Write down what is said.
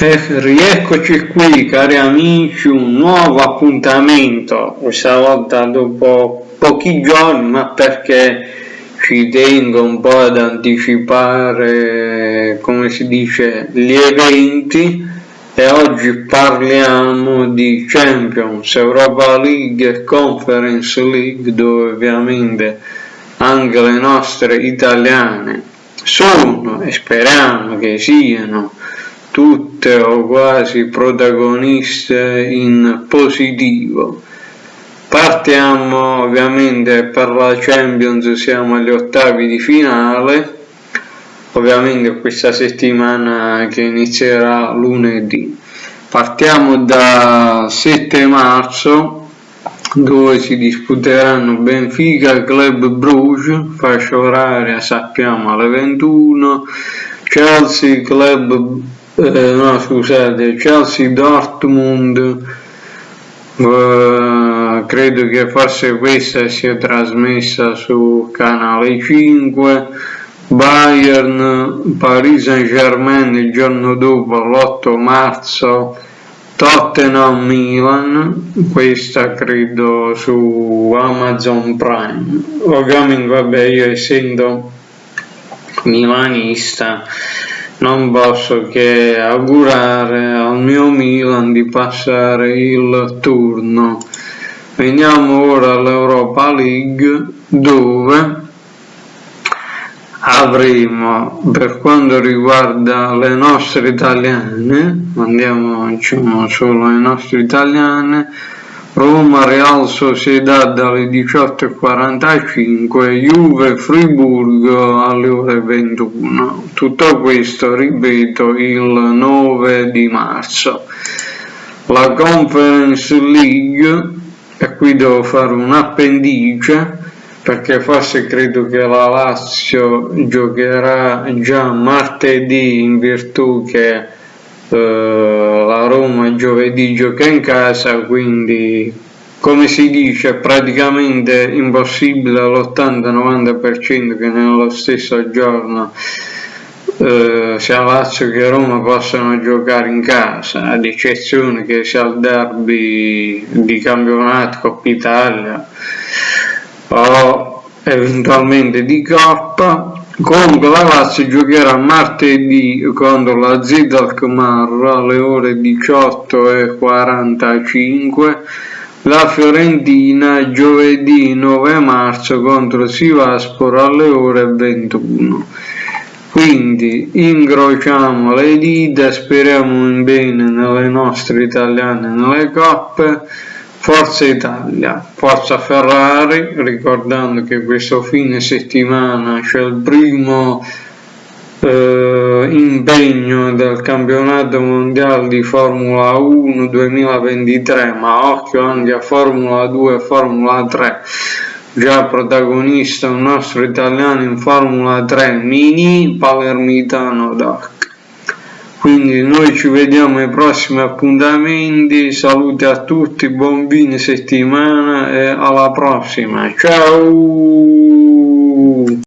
Rieccoci qui cari amici, un nuovo appuntamento, questa volta dopo pochi giorni, ma perché ci tengo un po' ad anticipare, come si dice, gli eventi. E oggi parliamo di Champions, Europa League e Conference League dove ovviamente anche le nostre italiane sono e speriamo che siano tutte o quasi protagoniste in positivo. Partiamo ovviamente per la Champions, siamo agli ottavi di finale, ovviamente questa settimana che inizierà lunedì. Partiamo da 7 marzo dove si disputeranno Benfica Club Bruges, fascia oraria sappiamo alle 21, Chelsea Club eh, no scusate, Chelsea Dortmund, eh, credo che forse questa sia trasmessa su canale 5, Bayern, Paris Saint Germain il giorno dopo, l'8 marzo, Tottenham Milan, questa credo su Amazon Prime. Ovviamente vabbè io essendo milanista non posso che augurare al mio Milan di passare il turno. Veniamo ora all'Europa League dove avremo per quanto riguarda le nostre italiane, andiamo solo alle nostre italiane, Roma Real Sociedad alle 18.45, Juve Friburgo alle ore 21. Tutto questo, ripeto, il 9 di marzo. La Conference League, e qui devo fare un appendice, perché forse credo che la Lazio giocherà già martedì in virtù che eh, Roma giovedì gioca in casa quindi come si dice praticamente impossibile all'80-90% che nello stesso giorno eh, sia Lazio che Roma possano giocare in casa ad eccezione che sia il derby di campionato Coppa Italia o eventualmente di Coppa Comunque la Lazio giocherà martedì contro la Z Alkmaar alle ore 18.45, la Fiorentina giovedì 9 marzo contro Sivaspor alle ore 21. Quindi incrociamo le dita, speriamo in bene nelle nostre italiane nelle coppe Forza Italia, Forza Ferrari, ricordando che questo fine settimana c'è il primo eh, impegno del campionato mondiale di Formula 1 2023, ma occhio anche a Formula 2 e Formula 3, già protagonista un nostro italiano in Formula 3 Mini Palermitano Doc quindi noi ci vediamo ai prossimi appuntamenti. Saluti a tutti buon fine settimana e alla prossima. Ciao